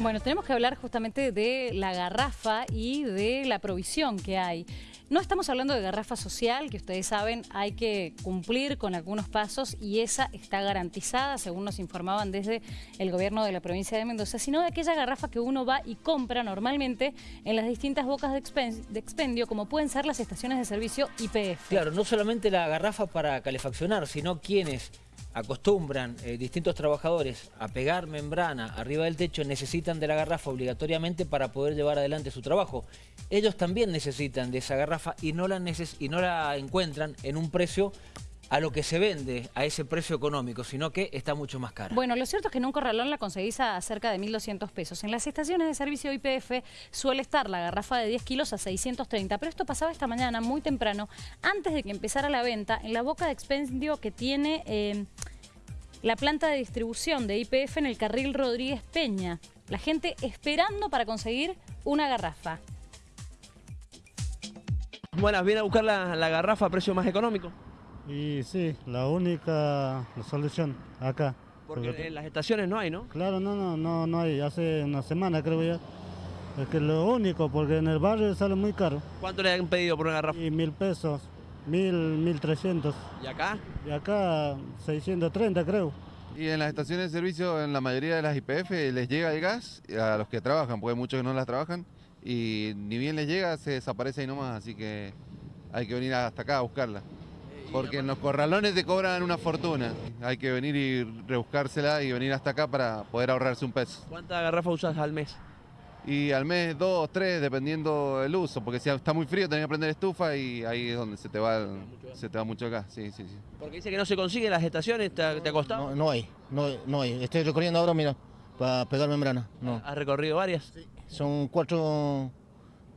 Bueno, tenemos que hablar justamente de la garrafa y de la provisión que hay. No estamos hablando de garrafa social, que ustedes saben hay que cumplir con algunos pasos y esa está garantizada, según nos informaban desde el gobierno de la provincia de Mendoza, sino de aquella garrafa que uno va y compra normalmente en las distintas bocas de, expendio, como pueden ser las estaciones de servicio IPF. Claro, no solamente la garrafa para calefaccionar, sino quienes acostumbran eh, distintos trabajadores a pegar membrana arriba del techo, necesitan de la garrafa obligatoriamente para poder llevar adelante su trabajo. Ellos también necesitan de esa garrafa y no la, y no la encuentran en un precio a lo que se vende, a ese precio económico, sino que está mucho más cara. Bueno, lo cierto es que en un corralón la conseguís a cerca de 1.200 pesos. En las estaciones de servicio IPF suele estar la garrafa de 10 kilos a 630, pero esto pasaba esta mañana muy temprano, antes de que empezara la venta, en la boca de expendio que tiene eh, la planta de distribución de IPF en el carril Rodríguez Peña. La gente esperando para conseguir una garrafa. Buenas, ¿viene a buscar la, la garrafa a precio más económico? Y sí, la única solución acá. Porque, en las estaciones no hay, ¿no? Claro, no, no, no, no hay. Hace una semana creo ya. Es que lo único, porque en el barrio sale muy caro. ¿Cuánto le han pedido por una garrafa? Y mil pesos, mil, mil trescientos. ¿Y acá? Y acá 630 creo. Y en las estaciones de servicio, en la mayoría de las IPF, les llega el gas a los que trabajan, porque hay muchos que no las trabajan, y ni bien les llega, se desaparece ahí nomás, así que hay que venir hasta acá a buscarla. Porque en los corralones te cobran una fortuna. Hay que venir y rebuscársela y venir hasta acá para poder ahorrarse un peso. ¿Cuántas garrafas usas al mes? Y al mes dos, tres, dependiendo el uso, porque si está muy frío tenés que prender estufa y ahí es donde se te va, se te va mucho acá. Sí, sí, sí. Porque dice que no se consigue en las estaciones, ¿te, ha costado? No, no, hay, no, no hay. Estoy recorriendo ahora, mira, para pegar membrana. No. ¿Has recorrido varias? Sí. Son cuatro,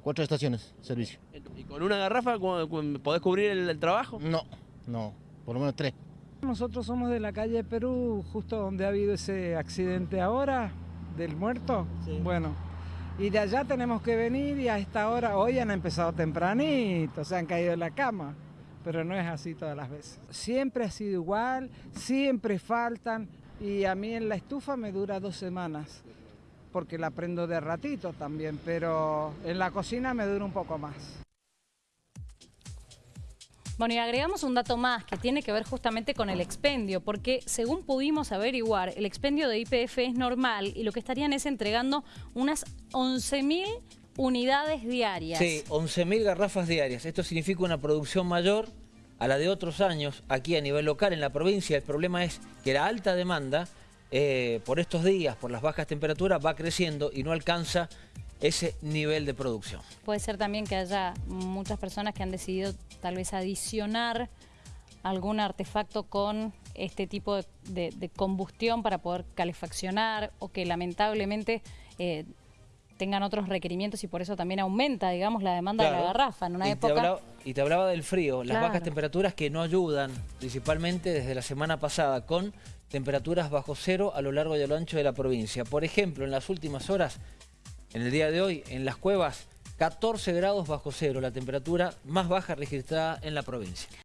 cuatro estaciones de servicio. ¿Y con una garrafa podés cubrir el trabajo? No. No, por lo menos tres. Nosotros somos de la calle Perú, justo donde ha habido ese accidente ahora, del muerto. Bueno, y de allá tenemos que venir y a esta hora, hoy han empezado tempranito, se han caído en la cama, pero no es así todas las veces. Siempre ha sido igual, siempre faltan y a mí en la estufa me dura dos semanas, porque la prendo de ratito también, pero en la cocina me dura un poco más. Bueno, y agregamos un dato más que tiene que ver justamente con el expendio, porque según pudimos averiguar, el expendio de IPF es normal y lo que estarían es entregando unas 11.000 unidades diarias. Sí, 11.000 garrafas diarias. Esto significa una producción mayor a la de otros años aquí a nivel local en la provincia. El problema es que la alta demanda eh, por estos días, por las bajas temperaturas, va creciendo y no alcanza ese nivel de producción. Puede ser también que haya muchas personas que han decidido tal vez adicionar algún artefacto con este tipo de, combustión para poder calefaccionar o que lamentablemente eh, tengan otros requerimientos y por eso también aumenta, digamos, la demanda de la garrafa en una y época... Te hablaba, y te hablaba del frío, las bajas temperaturas que no ayudan, principalmente desde la semana pasada, con temperaturas bajo cero a lo largo y a lo ancho de la provincia. Por ejemplo, en las últimas horas en el día de hoy, en las cuevas, 14 grados bajo cero, la temperatura más baja registrada en la provincia.